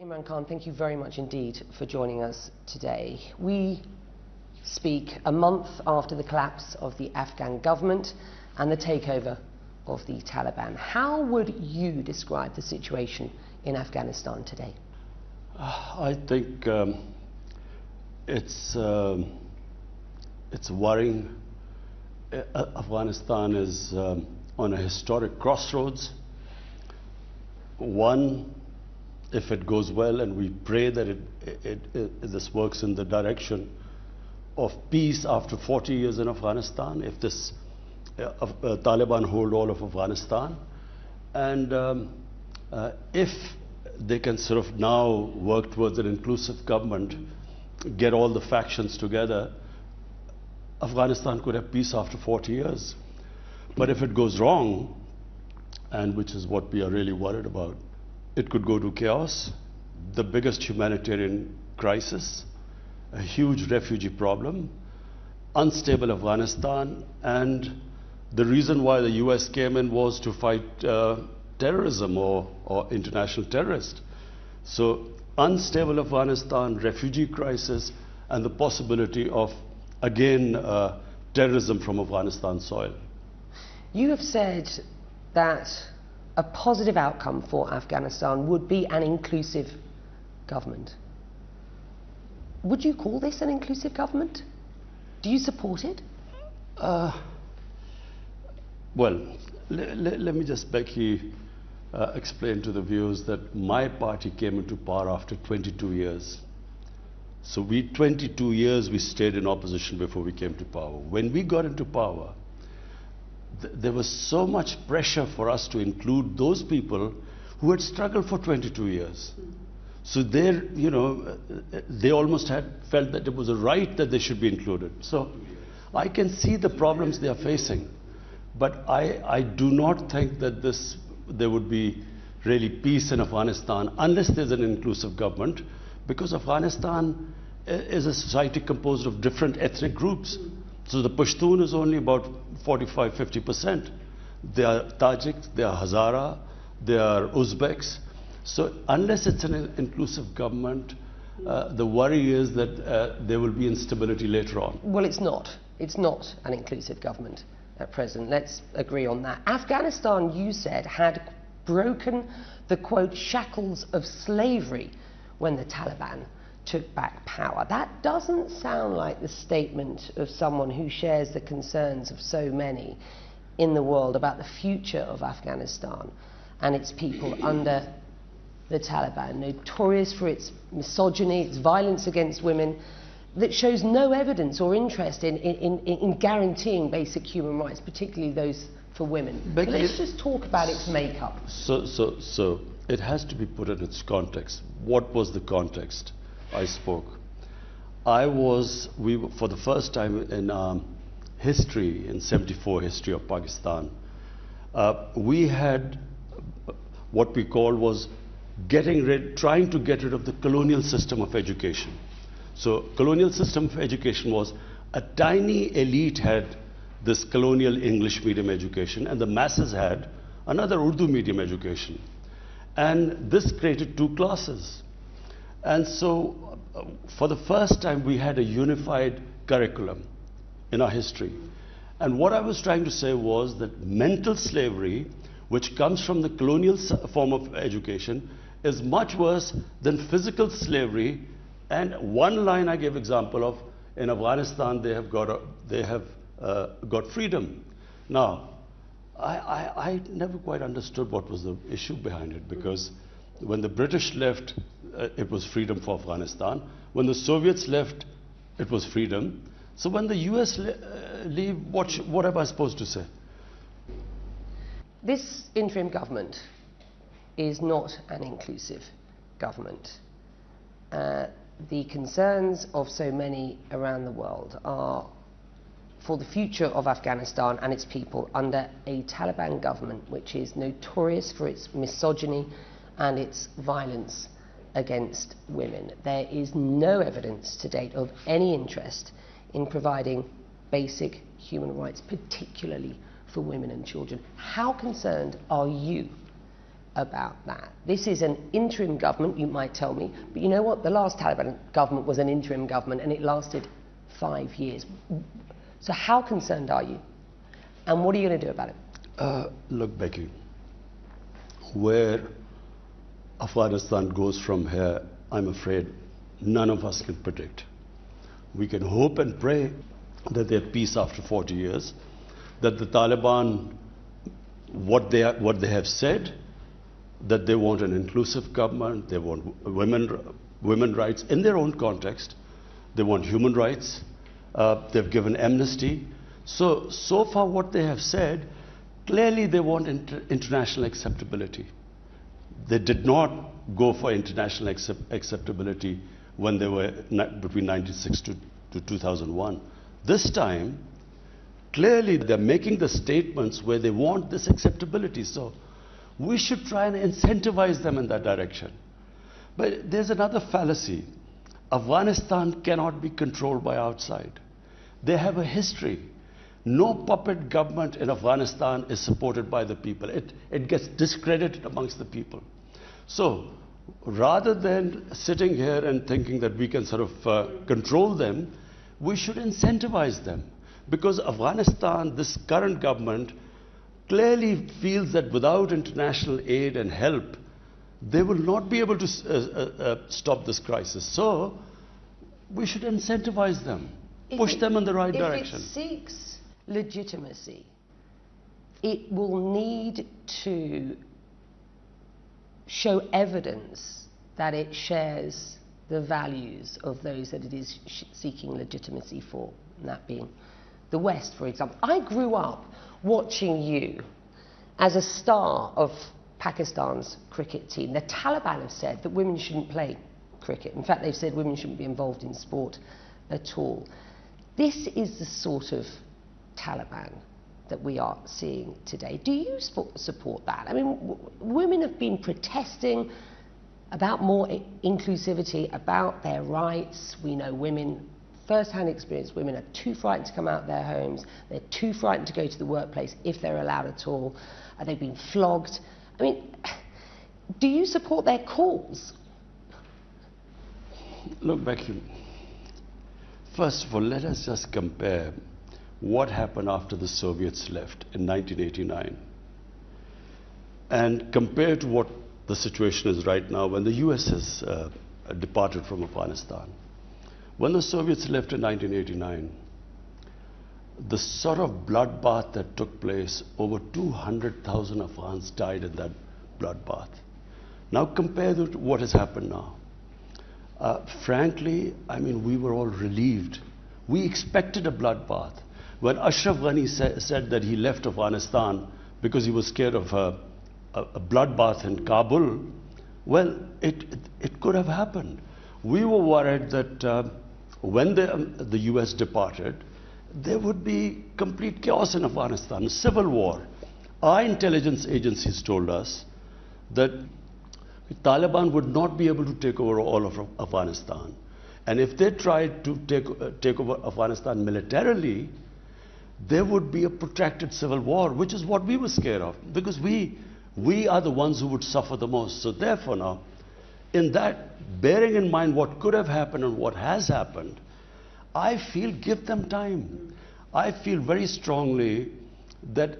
Imran Khan, thank you very much indeed for joining us today. We speak a month after the collapse of the Afghan government and the takeover of the Taliban. How would you describe the situation in Afghanistan today? Uh, I think um, it's, um, it's worrying. Uh, Afghanistan is um, on a historic crossroads. One, if it goes well, and we pray that it, it, it, this works in the direction of peace after 40 years in Afghanistan, if this uh, uh, Taliban hold all of Afghanistan, and um, uh, if they can sort of now work towards an inclusive government, get all the factions together, Afghanistan could have peace after 40 years. But if it goes wrong, and which is what we are really worried about, it could go to chaos, the biggest humanitarian crisis, a huge refugee problem, unstable Afghanistan, and the reason why the US came in was to fight uh, terrorism or, or international terrorists. So unstable Afghanistan, refugee crisis, and the possibility of, again, uh, terrorism from Afghanistan soil. You have said that a positive outcome for Afghanistan would be an inclusive government. Would you call this an inclusive government? Do you support it? Uh, well, let me just you uh, explain to the viewers that my party came into power after 22 years. So we, 22 years, we stayed in opposition before we came to power. When we got into power, th there was so much pressure for us to include those people who had struggled for 22 years. So they, you know, uh, they almost had felt that it was a right that they should be included. So I can see the problems they are facing. But I, I do not think that this there would be really peace in Afghanistan unless there's an inclusive government because Afghanistan uh, is a society composed of different ethnic groups. So the Pashtun is only about 45, 50%. They are Tajiks, they are Hazara, they are Uzbeks. So unless it's an inclusive government, uh, the worry is that uh, there will be instability later on. Well, it's not. It's not an inclusive government at present. Let's agree on that. Afghanistan, you said, had broken the quote shackles of slavery when the Taliban took back power. That doesn't sound like the statement of someone who shares the concerns of so many in the world about the future of Afghanistan and its people under the Taliban, notorious for its misogyny, its violence against women, that shows no evidence or interest in, in, in, in guaranteeing basic human rights, particularly those for women. But let's just talk about its makeup. So, so, so it has to be put in its context. What was the context I spoke? I was, we, for the first time in um, history, in 74 history of Pakistan, uh, we had what we called was getting rid, trying to get rid of the colonial system of education. So colonial system of education was a tiny elite had this colonial English medium education and the masses had another Urdu medium education. And this created two classes. And so uh, for the first time we had a unified curriculum in our history. And what I was trying to say was that mental slavery, which comes from the colonial form of education, is much worse than physical slavery and one line I gave example of, in Afghanistan they have got, a, they have, uh, got freedom. Now, I, I, I, never quite understood what was the issue behind it because when the British left, uh, it was freedom for Afghanistan. When the Soviets left, it was freedom. So when the US le uh, leave, what, what am I supposed to say? This interim government is not an inclusive government. Uh, the concerns of so many around the world are for the future of Afghanistan and its people under a Taliban government which is notorious for its misogyny and its violence against women. There is no evidence to date of any interest in providing basic human rights, particularly for women and children. How concerned are you about that. This is an interim government, you might tell me, but you know what? The last Taliban government was an interim government and it lasted five years. So, how concerned are you? And what are you going to do about it? Uh, look, Becky, where Afghanistan goes from here, I'm afraid none of us can predict. We can hope and pray that there's peace after 40 years, that the Taliban, what they, are, what they have said, that they want an inclusive government, they want women, women rights in their own context, they want human rights, uh, they've given amnesty. So, so far what they have said, clearly they want inter international acceptability. They did not go for international accept acceptability when they were between 1996 to, to 2001. This time, clearly they're making the statements where they want this acceptability. So we should try and incentivize them in that direction. But there's another fallacy. Afghanistan cannot be controlled by outside. They have a history. No puppet government in Afghanistan is supported by the people. It, it gets discredited amongst the people. So, rather than sitting here and thinking that we can sort of uh, control them, we should incentivize them. Because Afghanistan, this current government, clearly feels that without international aid and help, they will not be able to uh, uh, uh, stop this crisis. So, we should incentivize them, if push it, them in the right if direction. If it seeks legitimacy, it will need to show evidence that it shares the values of those that it is seeking legitimacy for, and that being the West, for example. I grew up watching you as a star of Pakistan's cricket team. The Taliban have said that women shouldn't play cricket. In fact, they've said women shouldn't be involved in sport at all. This is the sort of Taliban that we are seeing today. Do you support that? I mean, women have been protesting about more inclusivity, about their rights. We know women, first-hand experience, women are too frightened to come out of their homes. They're too frightened to go to the workplace if they're allowed at all. Uh, they've been flogged. I mean, do you support their cause? Look, Becky, first of all, let us just compare what happened after the Soviets left in 1989 and compared to what the situation is right now when the US has uh, departed from Afghanistan. When the Soviets left in 1989, the sort of bloodbath that took place, over 200,000 Afghans died in that bloodbath. Now compare to what has happened now. Uh, frankly, I mean, we were all relieved. We expected a bloodbath. When Ashraf Ghani sa said that he left Afghanistan because he was scared of a, a, a bloodbath in Kabul, well, it, it, it, could have happened. We were worried that uh, when the, um, the US departed, there would be complete chaos in Afghanistan, civil war. Our intelligence agencies told us that the Taliban would not be able to take over all of Afghanistan. And if they tried to take, uh, take over Afghanistan militarily, there would be a protracted civil war, which is what we were scared of, because we, we are the ones who would suffer the most. So therefore now, in that, bearing in mind what could have happened and what has happened, I feel give them time. I feel very strongly that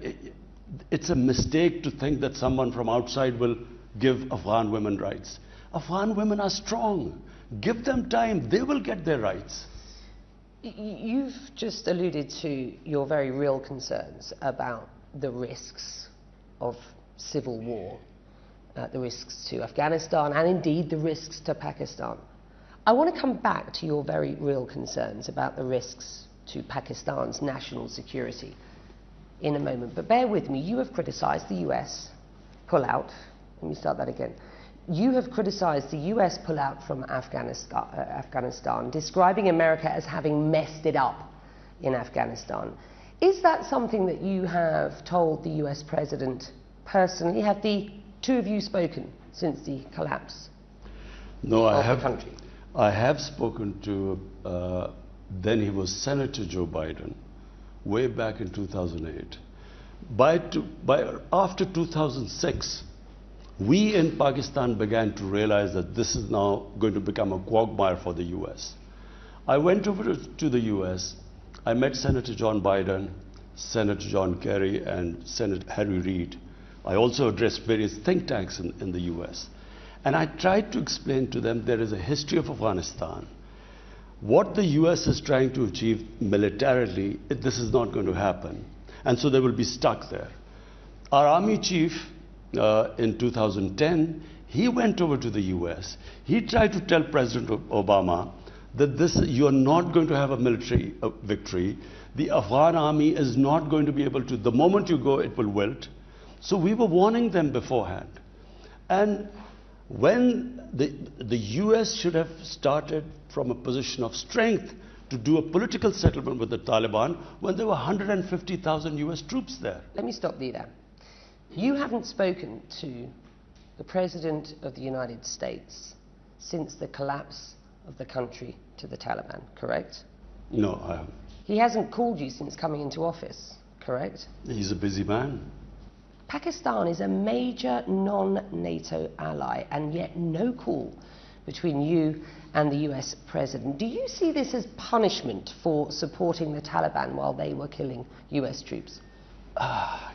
it's a mistake to think that someone from outside will give Afghan women rights. Afghan women are strong. Give them time. They will get their rights. You've just alluded to your very real concerns about the risks of civil war, uh, the risks to Afghanistan, and indeed the risks to Pakistan. I want to come back to your very real concerns about the risks to Pakistan's national security in a moment. But bear with me, you have criticised the US pull out. Let me start that again. You have criticised the US pullout from Afghanistan, uh, Afghanistan, describing America as having messed it up in Afghanistan. Is that something that you have told the US president personally? Have the two of you spoken since the collapse? No, I have. I have spoken to, uh, then he was Senator Joe Biden, way back in 2008. By, by, after 2006, we in Pakistan began to realize that this is now going to become a quagmire for the US. I went over to the US, I met Senator John Biden, Senator John Kerry, and Senator Harry Reid. I also addressed various think tanks in, in the US. And I tried to explain to them there is a history of Afghanistan. What the US is trying to achieve militarily, this is not going to happen. And so they will be stuck there. Our army chief uh, in 2010, he went over to the US. He tried to tell President Obama that this, you're not going to have a military uh, victory. The Afghan army is not going to be able to, the moment you go, it will wilt. So we were warning them beforehand. And when the, the US should have started from a position of strength to do a political settlement with the Taliban when there were 150,000 US troops there. Let me stop you there. You haven't spoken to the President of the United States since the collapse of the country to the Taliban, correct? No, I haven't. He hasn't called you since coming into office, correct? He's a busy man. Pakistan is a major non-NATO ally and yet no call between you and the US president. Do you see this as punishment for supporting the Taliban while they were killing US troops? You,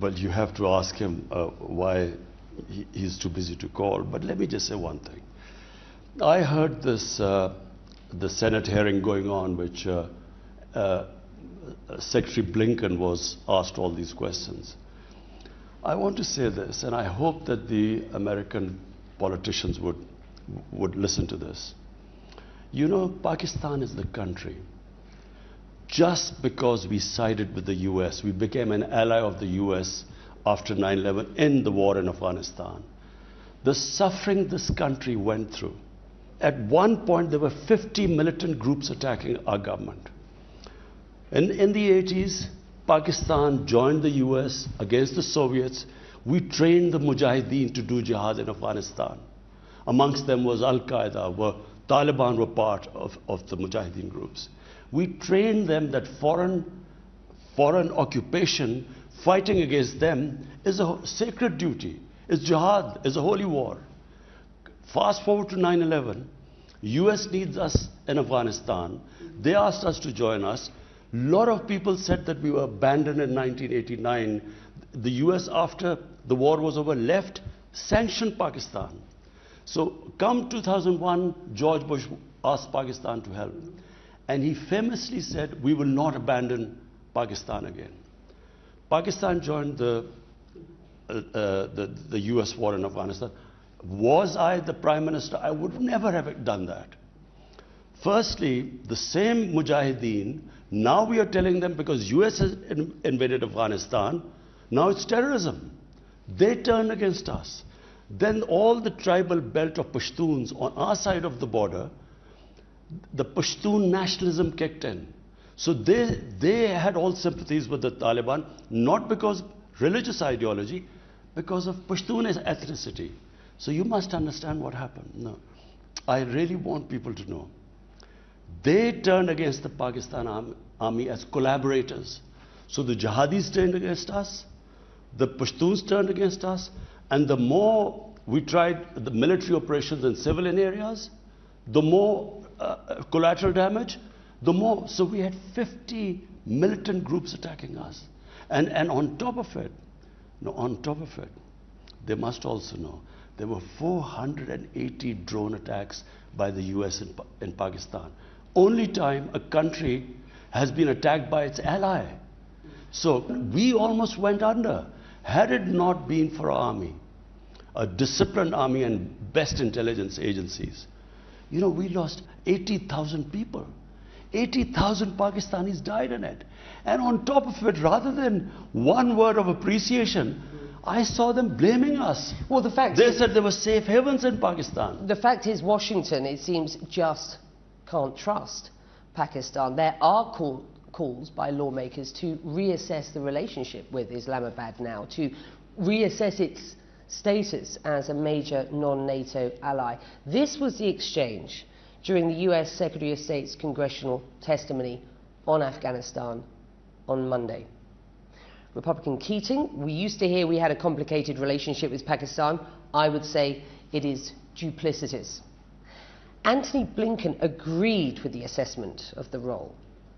well, you have to ask him uh, why he, he's too busy to call. But let me just say one thing. I heard this, uh, the Senate hearing going on, which uh, uh Secretary Blinken was asked all these questions. I want to say this, and I hope that the American politicians would, would listen to this. You know, Pakistan is the country. Just because we sided with the US, we became an ally of the US after 9 11 in the war in Afghanistan. The suffering this country went through. At one point, there were 50 militant groups attacking our government. In, in the 80s, Pakistan joined the US against the Soviets, we trained the Mujahideen to do jihad in Afghanistan. Amongst them was Al Qaeda, where Taliban were part of, of the Mujahideen groups. We trained them that foreign, foreign occupation, fighting against them, is a sacred duty, is jihad, is a holy war. Fast forward to 9 11. US needs us in Afghanistan. They asked us to join us. A lot of people said that we were abandoned in 1989. The US, after the war was over, left, sanctioned Pakistan. So, come 2001, George Bush asked Pakistan to help. And he famously said, We will not abandon Pakistan again. Pakistan joined the, uh, uh, the, the US war in Afghanistan. Was I the prime minister? I would never have done that. Firstly, the same Mujahideen now we are telling them because US has invaded Afghanistan, now it's terrorism. They turn against us. Then all the tribal belt of Pashtuns on our side of the border, the Pashtun nationalism kicked in. So they, they had all sympathies with the Taliban, not because religious ideology, because of Pashtun ethnicity. So you must understand what happened. No. I really want people to know they turned against the Pakistan army as collaborators. So the jihadis turned against us, the Pashtuns turned against us, and the more we tried the military operations in civilian areas, the more uh, collateral damage, the more. So we had 50 militant groups attacking us. And, and on top of it, no, on top of it, they must also know there were 480 drone attacks by the US in, in Pakistan only time a country has been attacked by its ally. So we almost went under. Had it not been for our army, a disciplined army and best intelligence agencies, you know, we lost 80,000 people. 80,000 Pakistanis died in it. And on top of it, rather than one word of appreciation, I saw them blaming us. Well, the fact they said there were safe havens in Pakistan. The fact is, Washington, it seems, just can't trust Pakistan. There are call, calls by lawmakers to reassess the relationship with Islamabad now, to reassess its status as a major non-NATO ally. This was the exchange during the US Secretary of State's congressional testimony on Afghanistan on Monday. Republican Keating, we used to hear we had a complicated relationship with Pakistan. I would say it is duplicitous. Antony Blinken agreed with the assessment of the role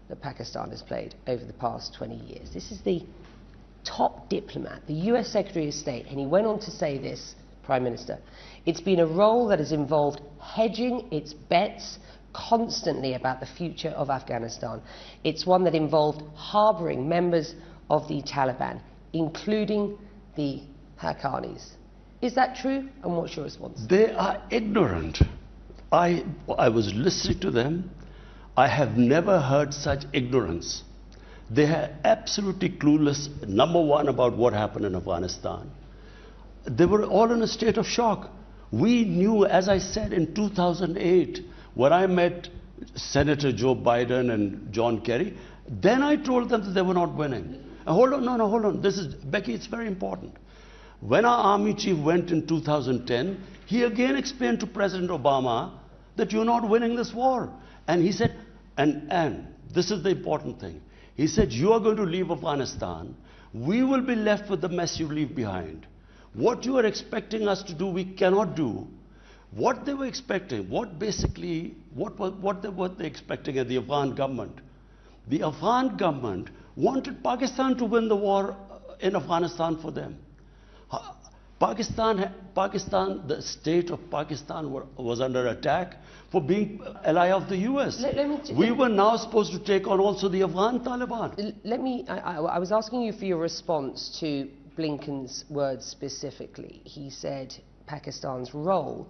that Pakistan has played over the past 20 years. This is the top diplomat, the US Secretary of State, and he went on to say this, Prime Minister. It's been a role that has involved hedging its bets constantly about the future of Afghanistan. It's one that involved harbouring members of the Taliban, including the Haqqanis. Is that true? And what's your response? They are ignorant. I, I was listening to them. I have never heard such ignorance. They are absolutely clueless, number one, about what happened in Afghanistan. They were all in a state of shock. We knew, as I said in 2008, when I met Senator Joe Biden and John Kerry, then I told them that they were not winning. Uh, hold on, no, no, hold on. This is, Becky, it's very important. When our army chief went in 2010, he again explained to President Obama that you're not winning this war. And he said, and, and this is the important thing. He said, You are going to leave Afghanistan. We will be left with the mess you leave behind. What you are expecting us to do, we cannot do. What they were expecting, what basically, what, what, what they were they expecting at the Afghan government? The Afghan government wanted Pakistan to win the war uh, in Afghanistan for them. Pakistan, Pakistan, the state of Pakistan were, was under attack for being ally of the US. Let, let we were now supposed to take on also the Afghan Taliban. Let me, I, I, I was asking you for your response to Blinken's words specifically. He said Pakistan's role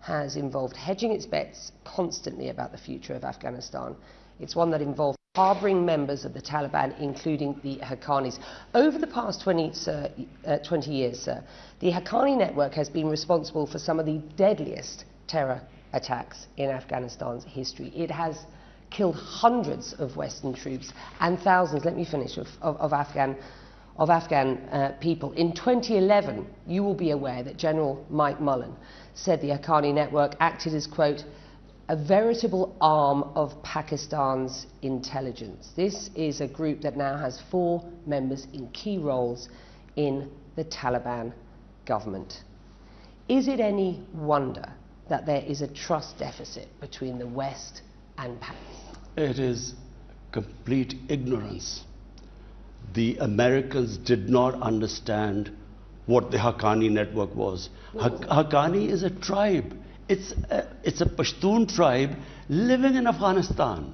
has involved hedging its bets constantly about the future of Afghanistan. It's one that involved harbouring members of the Taliban, including the Haqqanis. Over the past 20, sir, uh, 20 years, sir, the Haqqani network has been responsible for some of the deadliest terror attacks in Afghanistan's history. It has killed hundreds of Western troops and thousands, let me finish, of, of, of Afghan, of Afghan uh, people. In 2011, you will be aware that General Mike Mullen said the Haqqani network acted as, quote, a veritable arm of Pakistan's intelligence. This is a group that now has four members in key roles in the Taliban government. Is it any wonder that there is a trust deficit between the West and Pakistan? It is complete ignorance. The Americans did not understand what the Haqqani network was. Haqqani is a tribe. It's a, it's a Pashtun tribe living in Afghanistan.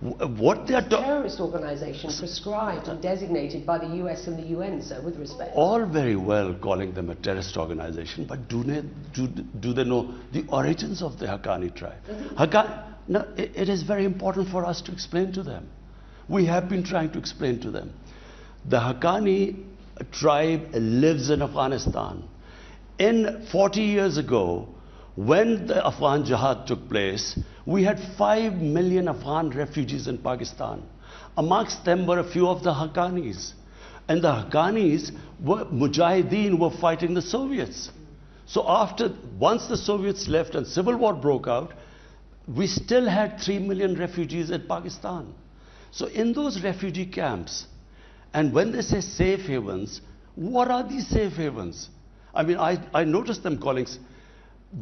What they are doing. terrorist organization prescribed and designated by the US and the UN, sir, with respect. All very well calling them a terrorist organization, but do they, do, do they know the origins of the Haqqani tribe? Haqqani, no, it, it is very important for us to explain to them. We have been trying to explain to them. The Haqqani tribe lives in Afghanistan. In 40 years ago, when the Afghan Jihad took place, we had 5 million Afghan refugees in Pakistan. Amongst them were a few of the Haqqanis. And the Haqqanis were, Mujahideen were fighting the Soviets. So after, once the Soviets left and civil war broke out, we still had 3 million refugees in Pakistan. So in those refugee camps, and when they say safe havens, what are these safe havens? I mean, I, I noticed them calling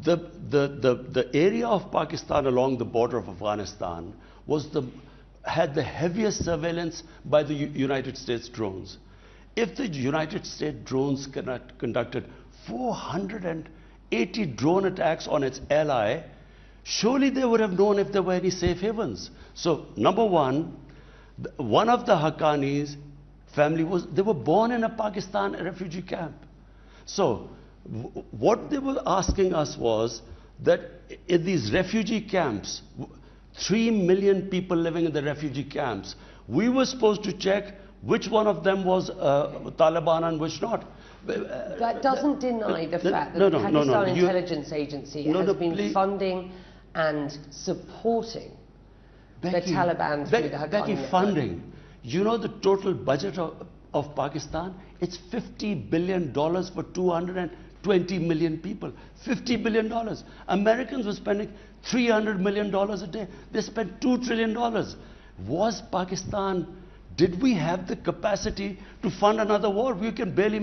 the, the, the, the area of Pakistan along the border of Afghanistan was the, had the heaviest surveillance by the U United States drones. If the United States drones conduct, conducted 480 drone attacks on its ally, surely they would have known if there were any safe havens. So, number one, one of the Haqqanis family was, they were born in a Pakistan refugee camp. So, what they were asking us was that in these refugee camps, three million people living in the refugee camps, we were supposed to check which one of them was uh, Taliban and which not. That doesn't deny the fact that no, no, the Pakistan no, Intelligence Agency has been please. funding and supporting Becky, the Taliban through Be the Haqqani Becky, funding. You know the total budget of, of Pakistan? It's $50 billion for 220 million people. $50 billion. Americans were spending $300 million a day. They spent $2 trillion. Was Pakistan Did we have the capacity to fund another war? We can barely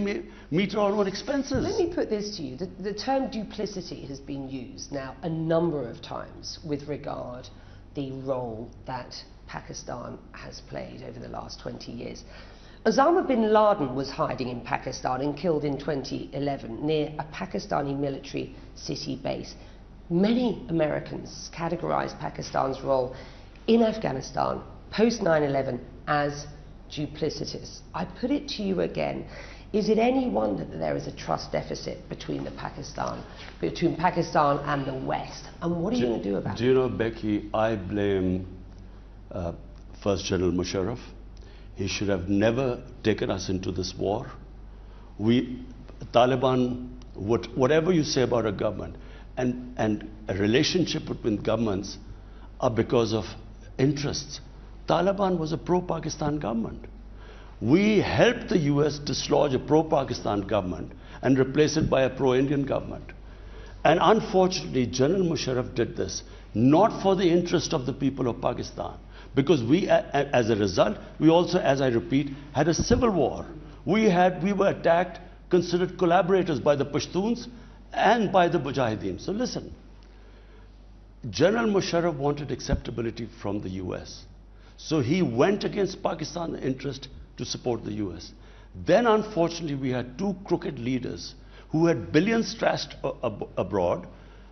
meet our own expenses. Let me put this to you. The, the term duplicity has been used now a number of times with regard the role that Pakistan has played over the last 20 years. Osama bin Laden was hiding in Pakistan and killed in 2011 near a Pakistani military city base. Many Americans categorize Pakistan's role in Afghanistan post 9 11 as duplicitous. I put it to you again. Is it any wonder that there is a trust deficit between the Pakistan, between Pakistan and the West? And what are do, you going to do about it? Do you know, Becky, I blame uh, First General Musharraf. He should have never taken us into this war. We, Taliban, what, whatever you say about a government, and, and a relationship between governments are because of interests. Taliban was a pro-Pakistan government. We helped the US dislodge a pro-Pakistan government and replace it by a pro-Indian government. And unfortunately, General Musharraf did this, not for the interest of the people of Pakistan, because we, as a result, we also, as I repeat, had a civil war. We, had, we were attacked, considered collaborators by the Pashtuns and by the Mujahideen. So listen, General Musharraf wanted acceptability from the US. So he went against Pakistan's interest to support the US. Then, unfortunately, we had two crooked leaders who had billions trashed ab abroad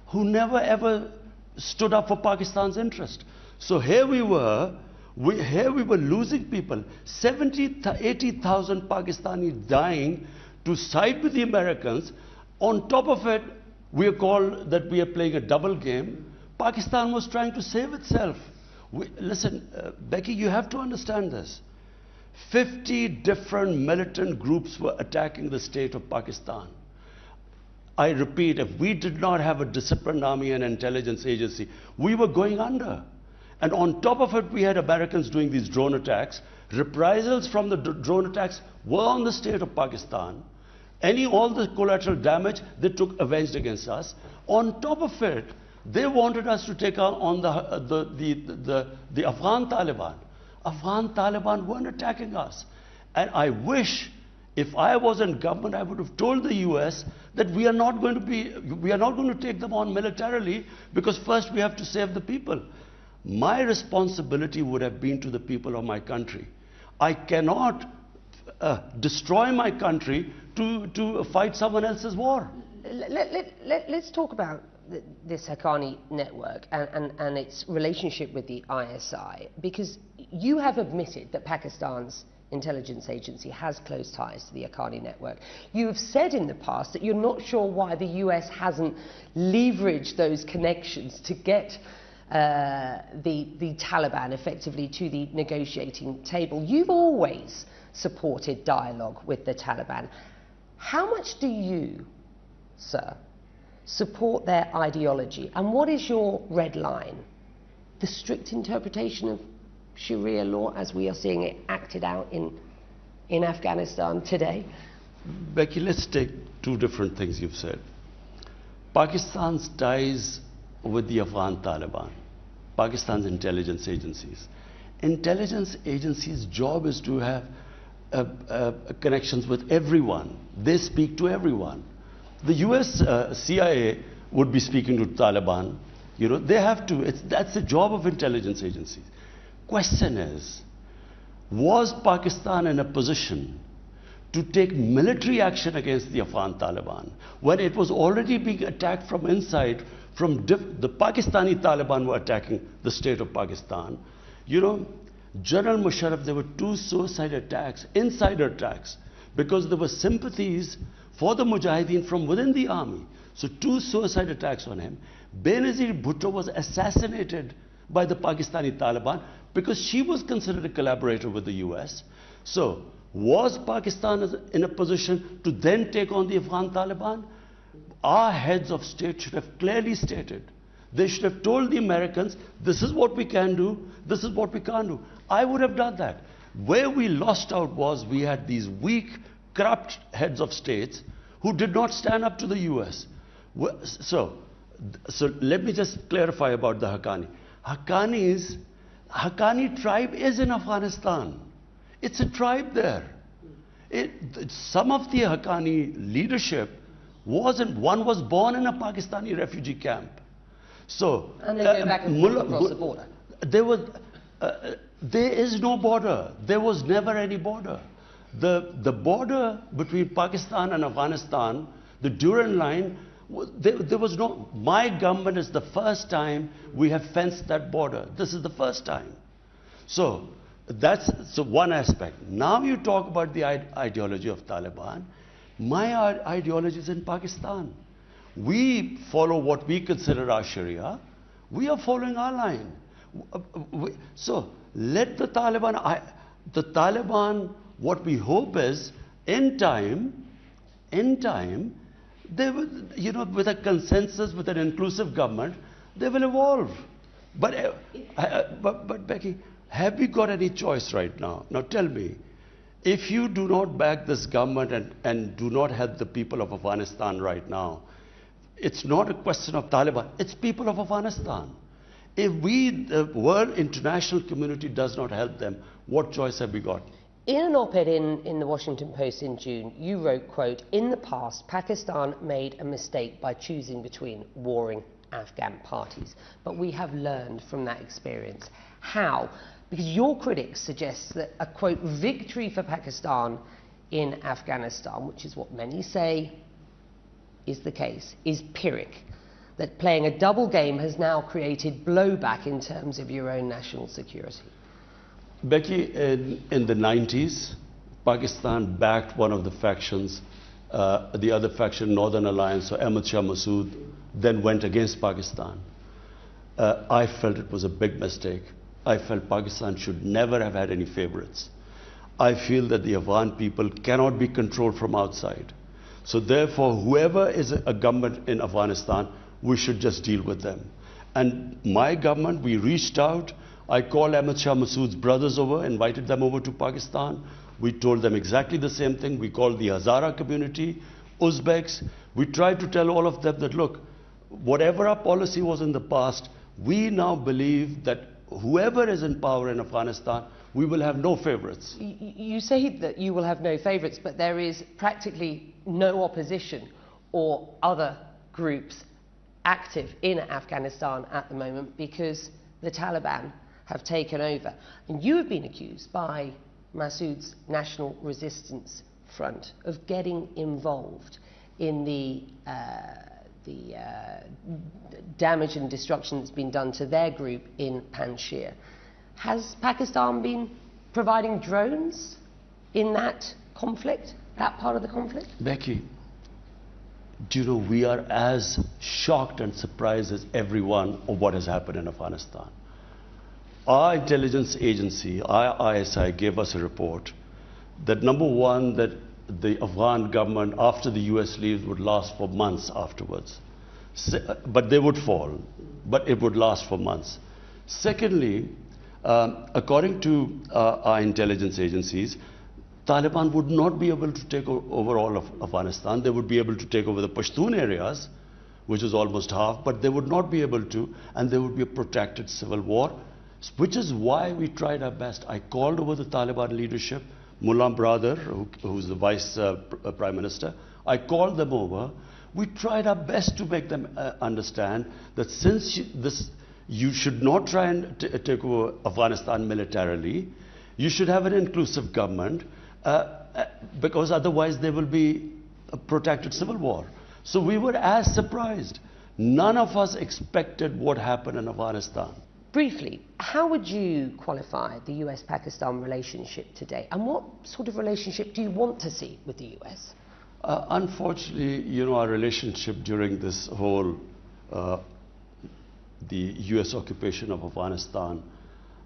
who never ever stood up for Pakistan's interest. So here we were, we, here we were losing people, 70, 80,000 Pakistani dying to side with the Americans. On top of it, we are called that we are playing a double game. Pakistan was trying to save itself. We, listen, uh, Becky, you have to understand this. 50 different militant groups were attacking the state of Pakistan. I repeat, if we did not have a disciplined army and intelligence agency, we were going under. And on top of it, we had Americans doing these drone attacks. Reprisals from the drone attacks were on the state of Pakistan. Any, all the collateral damage they took avenged against us. On top of it, they wanted us to take on the, uh, the, the, the, the Afghan Taliban. Afghan Taliban weren't attacking us. And I wish if I was in government, I would have told the US that we are not going to be, we are not going to take them on militarily because first we have to save the people. My responsibility would have been to the people of my country. I cannot uh, destroy my country to, to fight someone else's war. Let, let, let, let's talk about this Haqqani network and, and, and its relationship with the ISI, because you have admitted that Pakistan's intelligence agency has close ties to the Haqqani network. You have said in the past that you're not sure why the US hasn't leveraged those connections to get uh, the, the Taliban effectively to the negotiating table. You've always supported dialogue with the Taliban. How much do you, sir, support their ideology? And what is your red line? The strict interpretation of Sharia law as we are seeing it acted out in, in Afghanistan today? Becky, let's take two different things you've said. Pakistan's ties with the Afghan Taliban, Pakistan's intelligence agencies. Intelligence agencies' job is to have uh, uh, connections with everyone. They speak to everyone. The US uh, CIA would be speaking to Taliban. You know, they have to. It's, that's the job of intelligence agencies. Question is, was Pakistan in a position to take military action against the Afghan Taliban when it was already being attacked from inside? From the Pakistani Taliban were attacking the state of Pakistan. You know, General Musharraf, there were two suicide attacks, insider attacks, because there were sympathies for the Mujahideen from within the army. So two suicide attacks on him. Benazir Bhutto was assassinated by the Pakistani Taliban because she was considered a collaborator with the US. So was Pakistan in a position to then take on the Afghan Taliban? Our heads of state should have clearly stated. They should have told the Americans, this is what we can do, this is what we can't do. I would have done that. Where we lost out was we had these weak, corrupt heads of states who did not stand up to the US. So, so let me just clarify about the Haqqani. Haqqanis, Haqqani tribe is in Afghanistan. It's a tribe there. It, some of the Haqqani leadership wasn't, one was born in a Pakistani refugee camp. So, and they go uh, back and forth across the border. There was, uh, there is no border. There was never any border. The, the border between Pakistan and Afghanistan, the Durand line, there, there, was no. My government is the first time we have fenced that border. This is the first time. So that's so one aspect. Now you talk about the ideology of Taliban. My ideology is in Pakistan. We follow what we consider our Sharia. We are following our line. Uh, so let the Taliban, I, the Taliban, what we hope is in time, in time, they will, you know, with a consensus, with an inclusive government, they will evolve. But, uh, uh, but, but Becky, have we got any choice right now? Now tell me, if you do not back this government and, and do not help the people of Afghanistan right now, it's not a question of Taliban, it's people of Afghanistan. If we, the world international community does not help them, what choice have we got? In an op-ed in, in the Washington Post in June, you wrote, quote, in the past, Pakistan made a mistake by choosing between warring Afghan parties. But we have learned from that experience. How? Because your critics suggest that a, quote, victory for Pakistan in Afghanistan, which is what many say is the case, is Pyrrhic that playing a double game has now created blowback in terms of your own national security? Becky, in, in the 90s, Pakistan backed one of the factions, uh, the other faction, Northern Alliance, or Ahmad Shah Massoud, then went against Pakistan. Uh, I felt it was a big mistake. I felt Pakistan should never have had any favorites. I feel that the Afghan people cannot be controlled from outside. So therefore, whoever is a government in Afghanistan we should just deal with them. And my government, we reached out. I called Ahmad Shah Massoud's brothers over, invited them over to Pakistan. We told them exactly the same thing. We called the Hazara community, Uzbeks. We tried to tell all of them that, look, whatever our policy was in the past, we now believe that whoever is in power in Afghanistan, we will have no favorites. You say that you will have no favorites, but there is practically no opposition or other groups active in Afghanistan at the moment because the Taliban have taken over. And you have been accused by Massoud's National Resistance Front of getting involved in the, uh, the uh, damage and destruction that's been done to their group in Panjshir. Has Pakistan been providing drones in that conflict, that part of the conflict? Becky, do you know, we are as shocked and surprised as everyone of what has happened in Afghanistan. Our intelligence agency, ISI, gave us a report that number one, that the Afghan government, after the US leaves, would last for months afterwards. But they would fall, but it would last for months. Secondly, um, according to uh, our intelligence agencies, Taliban would not be able to take over all of Afghanistan. They would be able to take over the Pashtun areas, which is almost half, but they would not be able to, and there would be a protracted civil war, which is why we tried our best. I called over the Taliban leadership, Mullah Baradar, who, who's the vice uh, uh, prime minister. I called them over. We tried our best to make them uh, understand that since you, this, you should not try and take over Afghanistan militarily, you should have an inclusive government uh, uh, because otherwise there will be a protracted civil war. So we were as surprised. None of us expected what happened in Afghanistan. Briefly, how would you qualify the US Pakistan relationship today? And what sort of relationship do you want to see with the US? Uh, unfortunately, you know, our relationship during this whole uh, the US occupation of Afghanistan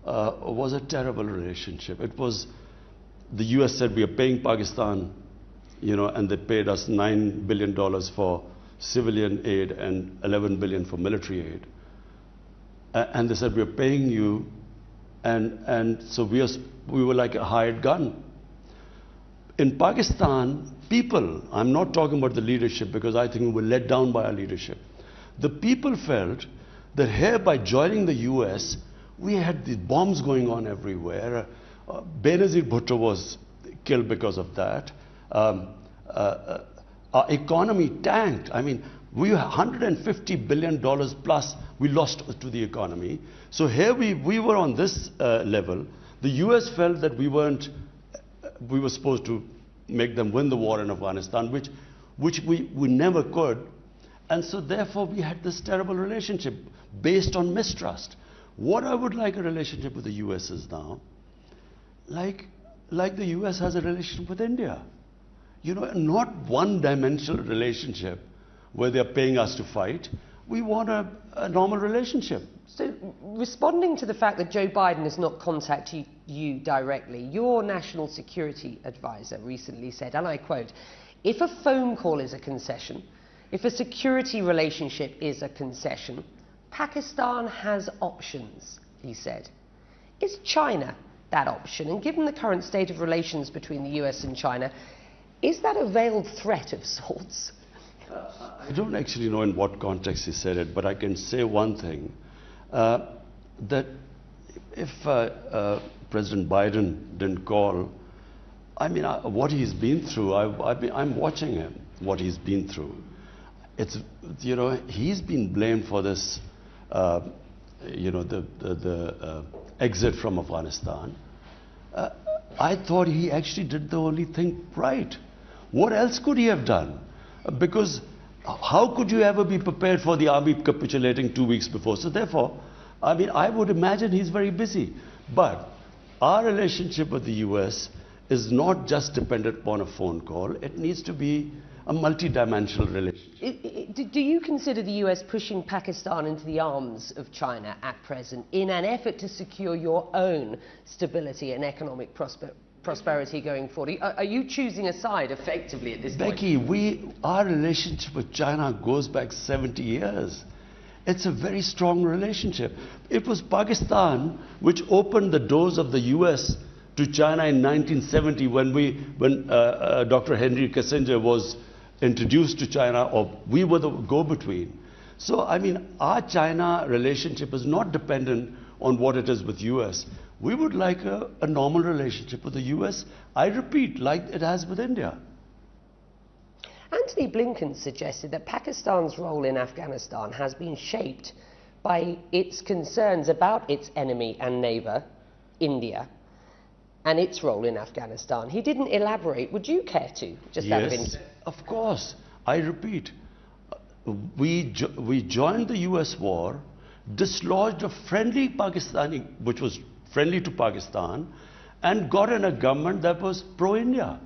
uh, was a terrible relationship. It was the US said we are paying Pakistan, you know, and they paid us $9 billion for civilian aid and 11 billion for military aid. And they said, we're paying you, and, and so we, are, we were like a hired gun. In Pakistan, people, I'm not talking about the leadership because I think we were let down by our leadership. The people felt that here by joining the US, we had these bombs going on everywhere uh, Benazir Bhutto was killed because of that. Um, uh, uh, our economy tanked. I mean, we 150 billion dollars plus we lost to the economy. So here we, we were on this uh, level. The U.S. felt that we weren't, we were supposed to make them win the war in Afghanistan, which, which we, we never could. And so therefore we had this terrible relationship based on mistrust. What I would like a relationship with the US is now, like, like the US has a relationship with India. You know, not one dimensional relationship where they're paying us to fight. We want a, a normal relationship. So, responding to the fact that Joe Biden has not contacted you directly, your national security advisor recently said, and I quote, if a phone call is a concession, if a security relationship is a concession, Pakistan has options, he said. Is China that option? And given the current state of relations between the US and China, is that a veiled threat of sorts? I don't actually know in what context he said it, but I can say one thing uh, that if uh, uh, President Biden didn't call, I mean, I, what he's been through, I, am watching him, what he's been through. It's, you know, he's been blamed for this, uh, you know, the, the, the uh, exit from Afghanistan. Uh, I thought he actually did the only thing right. What else could he have done? Because how could you ever be prepared for the army capitulating two weeks before? So therefore, I mean, I would imagine he's very busy. But our relationship with the US is not just dependent upon a phone call. It needs to be a multidimensional relationship. Do you consider the US pushing Pakistan into the arms of China at present in an effort to secure your own stability and economic prosperity? Prosperity going forward. Are, you choosing a side effectively at this Becky, point? we, our relationship with China goes back 70 years. It's a very strong relationship. It was Pakistan which opened the doors of the US to China in 1970 when, we, when uh, uh, Dr. Henry Kissinger was introduced to China, or we were the go between. So, I mean, our China relationship is not dependent on what it is with US. We would like a, a normal relationship with the US, I repeat, like it has with India. Antony Blinken suggested that Pakistan's role in Afghanistan has been shaped by its concerns about its enemy and neighbour, India, and its role in Afghanistan. He didn't elaborate. Would you care to? Just yes, of, of course. I repeat, we, jo we joined the US war, dislodged a friendly Pakistani, which was friendly to Pakistan, and got in a government that was pro-India.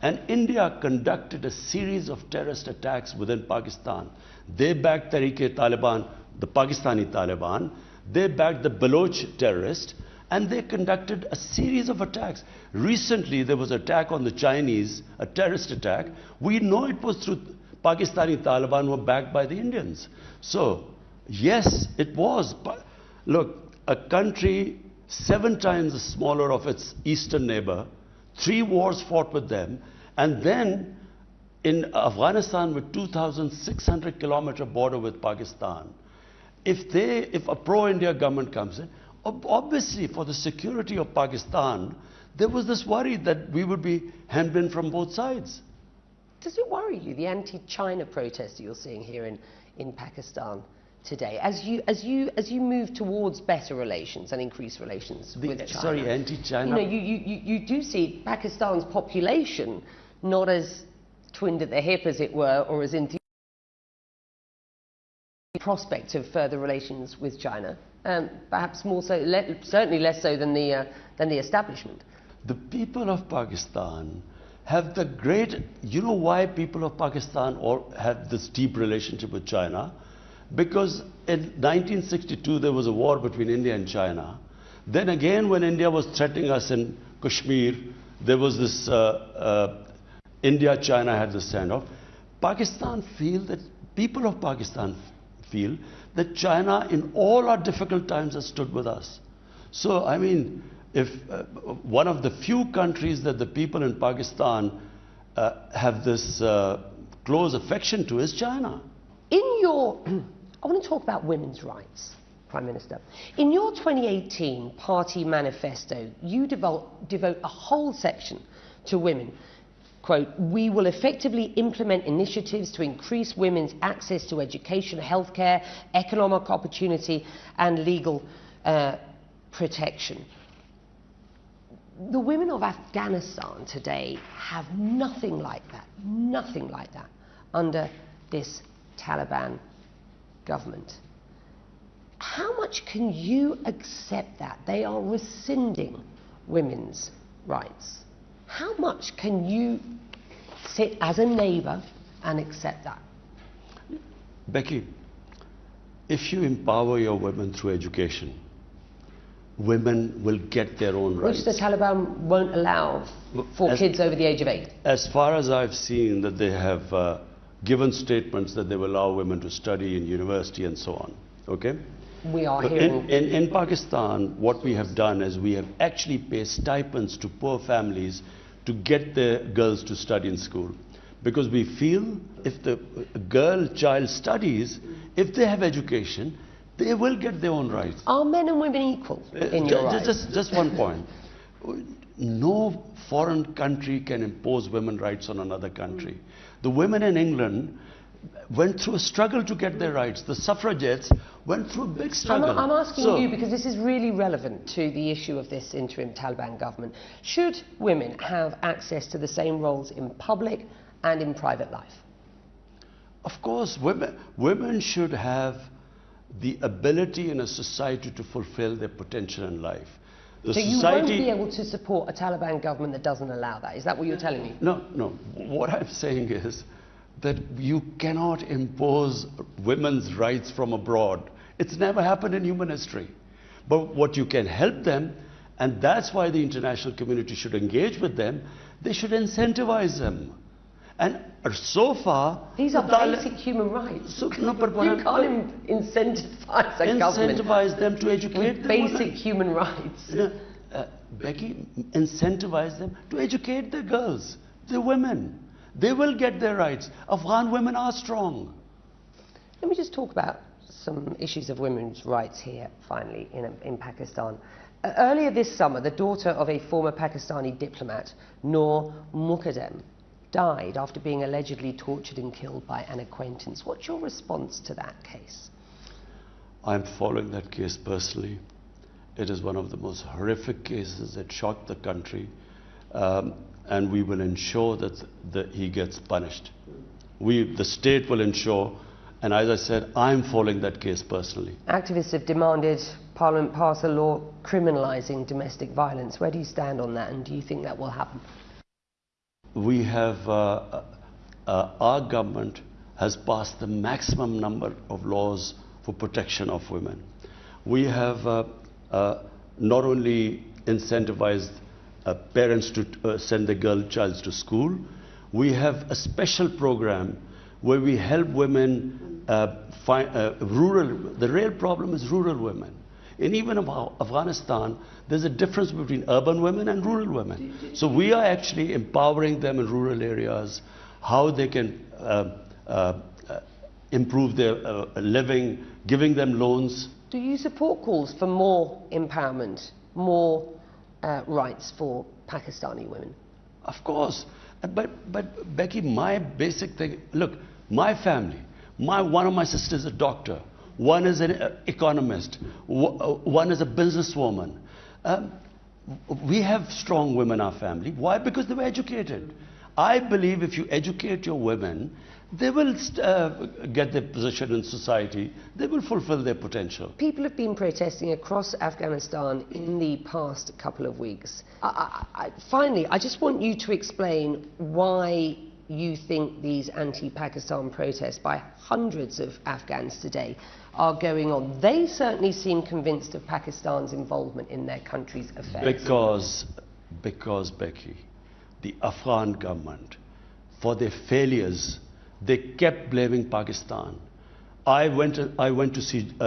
And India conducted a series of terrorist attacks within Pakistan. They backed Tehreek-e-Taliban, the Pakistani Taliban. They backed the Baloch terrorists. And they conducted a series of attacks. Recently, there was an attack on the Chinese, a terrorist attack. We know it was through Pakistani Taliban were backed by the Indians. So, yes, it was. But look, a country seven times smaller of its eastern neighbor, three wars fought with them, and then in Afghanistan with 2,600 kilometer border with Pakistan, if they, if a pro-India government comes in, obviously for the security of Pakistan, there was this worry that we would be hemmed in from both sides. Does it worry you, the anti-China protests you're seeing here in, in Pakistan? Today as you as you as you move towards better relations and increased relations the, with China. Sorry, anti-China. You know, you, you, you do see Pakistan's population not as twinned at the hip, as it were, or as enthused prospect of further relations with China. Um, perhaps more so, le certainly less so than the uh, than the establishment. The people of Pakistan have the great. You know why people of Pakistan all have this deep relationship with China? Because in 1962 there was a war between India and China. Then again when India was threatening us in Kashmir, there was this, uh, uh, India-China had this standoff. Pakistan feel that, people of Pakistan feel that China in all our difficult times has stood with us. So, I mean, if uh, one of the few countries that the people in Pakistan uh, have this uh, close affection to is China. In your I want to talk about women's rights Prime Minister. In your 2018 party manifesto, you devote, devote a whole section to women. Quote, we will effectively implement initiatives to increase women's access to education, healthcare, economic opportunity, and legal uh, protection. The women of Afghanistan today have nothing like that, nothing like that under this Taliban government. How much can you accept that? They are rescinding women's rights. How much can you sit as a neighbour and accept that? Becky, if you empower your women through education, women will get their own rights. Which the Taliban won't allow for as, kids over the age of eight. As far as I've seen, that they have uh, given statements that they will allow women to study in university and so on. Okay? We are hearing... In, in, in Pakistan, what we have done is we have actually paid stipends to poor families to get their girls to study in school. Because we feel if the girl child studies, if they have education, they will get their own rights. Are men and women equal uh, in your just, just, just one point. No foreign country can impose women's rights on another country. The women in England went through a struggle to get their rights. The suffragettes went through a big struggle. I'm, I'm asking so, you because this is really relevant to the issue of this interim Taliban government. Should women have access to the same roles in public and in private life? Of course, women, women should have the ability in a society to fulfill their potential in life. The so you won't be able to support a Taliban government that doesn't allow that. Is that what you're telling me? No, no. What I'm saying is that you cannot impose women's rights from abroad. It's never happened in human history. But what you can help them, and that's why the international community should engage with them, they should incentivize them. And so far, these are basic human rights. So, no, but you I'm, can't incentivize a incentivize government incentivize them to educate with basic human rights. uh, Becky, incentivize them to educate the girls, the women. They will get their rights. Afghan women are strong. Let me just talk about some issues of women's rights here, finally, in, in Pakistan. Uh, earlier this summer, the daughter of a former Pakistani diplomat, Noor Muqaddam, died after being allegedly tortured and killed by an acquaintance. What's your response to that case? I'm following that case personally. It is one of the most horrific cases that shocked the country, um, and we will ensure that the, he gets punished. We, the state will ensure, and as I said, I'm following that case personally. Activists have demanded Parliament pass a law criminalising domestic violence. Where do you stand on that, and do you think that will happen? We have, uh, uh, uh, our government has passed the maximum number of laws for protection of women. We have uh, uh not only incentivized uh, parents to send their girl child to school, we have a special program where we help women find rural, the real problem is rural women. In even in Afghanistan, there's a difference between urban women and rural women. So we are actually empowering them in rural areas, how they can uh, uh, uh, improve their uh, living, giving them loans. Do you support calls for more empowerment, more uh, rights for Pakistani women? Of course. But, but Becky, my basic thing, look, my family, my, one of my sisters is a doctor. One is an economist. Uh, one is a businesswoman. Um, we have strong women in our family. Why? Because they were educated. I believe if you educate your women, they will uh, get their position in society. They will fulfill their potential. People have been protesting across Afghanistan in the past couple of weeks. I, I, finally, I just want you to explain why you think these anti-Pakistan protests by hundreds of Afghans today are going on. They certainly seem convinced of Pakistan's involvement in their country's affairs. Because, because Becky, the Afghan government, for their failures, they kept blaming Pakistan. I went I went to see uh,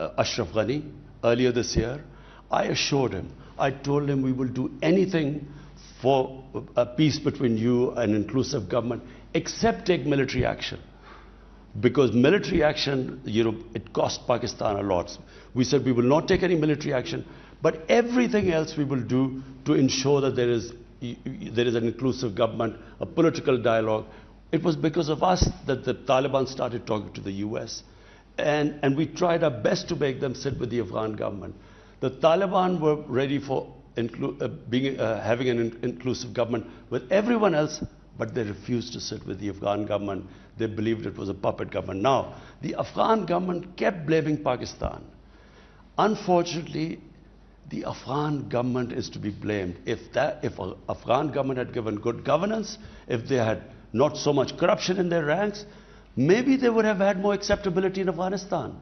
uh Ashraf Ghani earlier this year. I assured him, I told him we will do anything for a peace between you and inclusive government, except take military action. because military action, you know, it cost Pakistan a lot. We said we will not take any military action, but everything else we will do to ensure that there is, there is an inclusive government, a political dialogue. It was because of us that the Taliban started talking to the US. And, and we tried our best to make them sit with the Afghan government. The Taliban were ready for uh, being, uh, having an in- inclusive government with everyone else, but they refused to sit with the Afghan government. They believed it was a puppet government. Now, the Afghan government kept blaming Pakistan. Unfortunately, the Afghan government is to be blamed. If that, if Afghan government had given good governance, if they had not so much corruption in their ranks, maybe they would have had more acceptability in Afghanistan.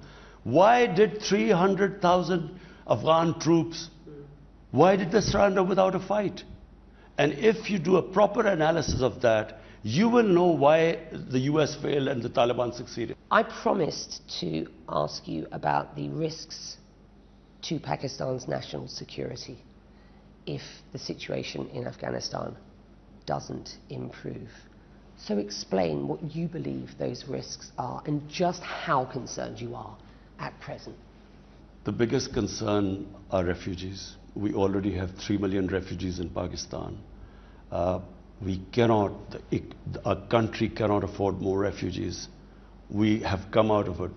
Why did 300,000 Afghan troops, why did they surrender without a fight? And if you do a proper analysis of that, you will know why the US failed and the Taliban succeeded. I promised to ask you about the risks to Pakistan's national security if the situation in Afghanistan doesn't improve. So explain what you believe those risks are and just how concerned you are at present. The biggest concern are refugees. We already have 3 million refugees in Pakistan. Uh, we cannot, our country cannot afford more refugees. We have come out of a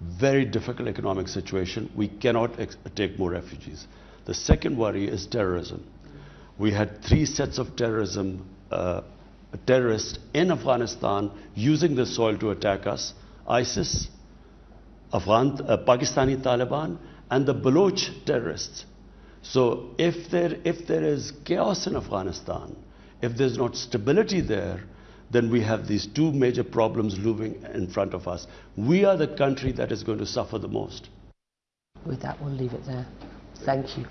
very difficult economic situation. We cannot take more refugees. The second worry is terrorism. We had three sets of terrorism, uh, terrorists in Afghanistan using the soil to attack us ISIS, Afghan, uh, Pakistani Taliban, and the Baloch terrorists. So if there, if there is chaos in Afghanistan, if there's not stability there, then we have these two major problems looming in front of us. We are the country that is going to suffer the most. With that, we'll leave it there. Thank you.